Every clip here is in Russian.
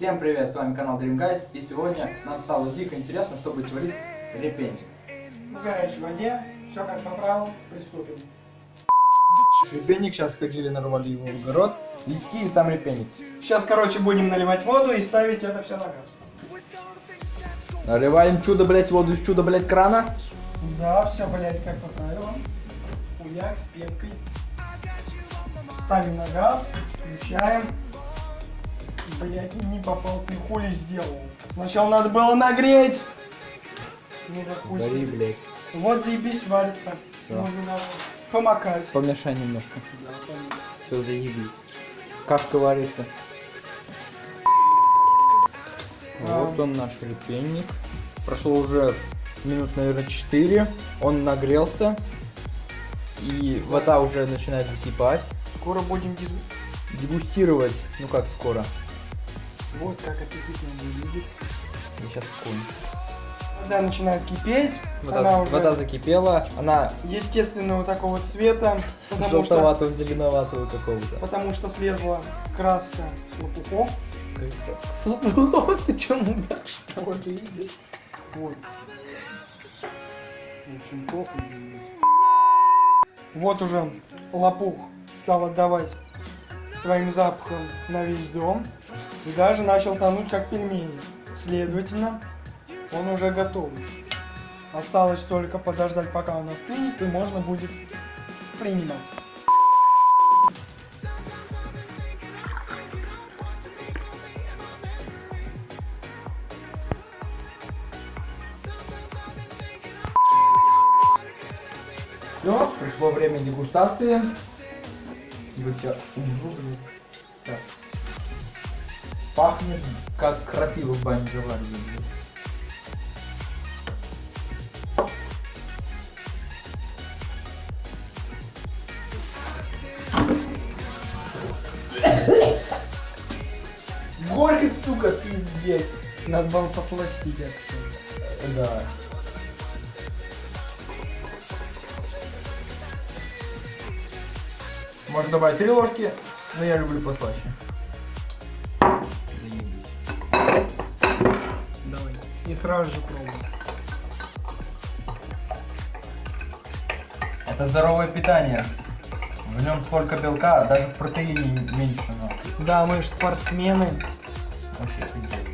Всем привет, с вами канал Dream Guys, и сегодня нам стало дико интересно, чтобы творить репейник. В горячей воде, все как по правилам, приступим. Репейник, сейчас ходили, нарвали его в огород, листки и сам репейник. Сейчас, короче, будем наливать воду и ставить это все на газ. Наливаем чудо, блять, воду из чудо, блять, крана. Да, все, блядь, как по правилам. Хуяк с пенкой. Ставим на газ, включаем. Блять, не попал, ты хули сделал. Сначала надо было нагреть. Да хуй. с Гори, ним. блять. Вот заебись варится. Всё. Помакать. Помешай немножко. Да. Все, заебись. Кашка варится. А. Вот он наш репейник. Прошло уже минут, наверное, 4. Он нагрелся. И вода уже начинает закипать. Скоро будем дегу- Дегустировать, ну как скоро. Вот как аппетитно выглядит. Я сейчас секунду. Вода начинает кипеть. Вода, она уже вода закипела, она естественного такого цвета, потому что, желтоватого, зеленоватого какого-то. потому что слезла краска с лопухов. Ты чё мудашь? Вот ты видишь. Вот. В общем, плохо видно. Вот уже лопух стал отдавать своим запахом на весь дом. И даже начал тонуть как пельмени. Следовательно, он уже готов. Осталось только подождать, пока он остынет, и можно будет принимать. Все, пришло время дегустации. Вы всё- Угу, блин. Так. Пахнет, как крапива в бане заваривали. Горько, сука, пиздец. Надо было попластить это. Да. Можно добавить три ложки, но я люблю послаще. Заебись. Давай. И сразу же пробуем. Это здоровое питание. В нем столько белка, даже в протеине меньше, но Да, мы же спортсмены. вообще пиздец.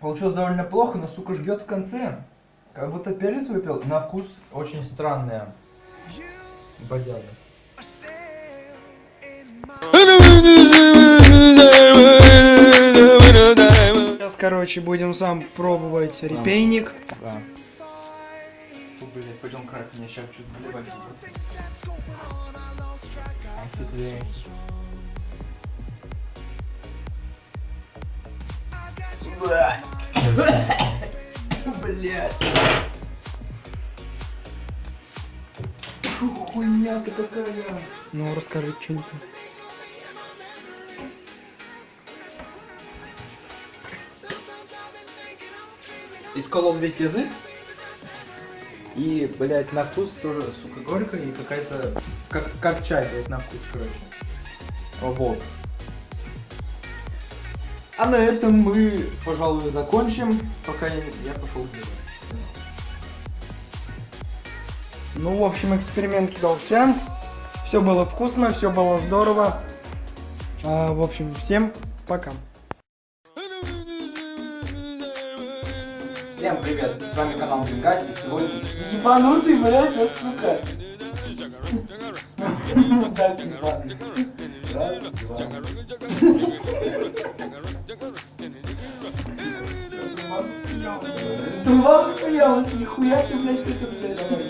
Получилось довольно плохо, но сука ждет в конце. Как будто перец выпил. На вкус очень странная. Бодяга. Сейчас, короче, будем сам пробовать Сам. репейник. Да. Фу, блядь, пойдем крак, меня сейчас чуть заливать будет. Ах ты, блядь. Бля. Блядь. Фу, хуйня ты какая. Ну, расскажи, что это. Исколол весь язык. И, блядь, на вкус тоже, сука, горько и какая-то... Как, как чай, блядь, на вкус, короче. Вот. А на этом мы, пожалуй, закончим, пока я, я пошел делать. Ну, в общем, эксперимент удался. Все было вкусно, все было здорово. А, в общем, всем пока. Всем привет, с вами канал Гингас, и сегодня... Ебанутый, блядь, вот сука. Ебаный. Раз, два. Ты вас хуял, нихуя ты, блядь, это, блядь.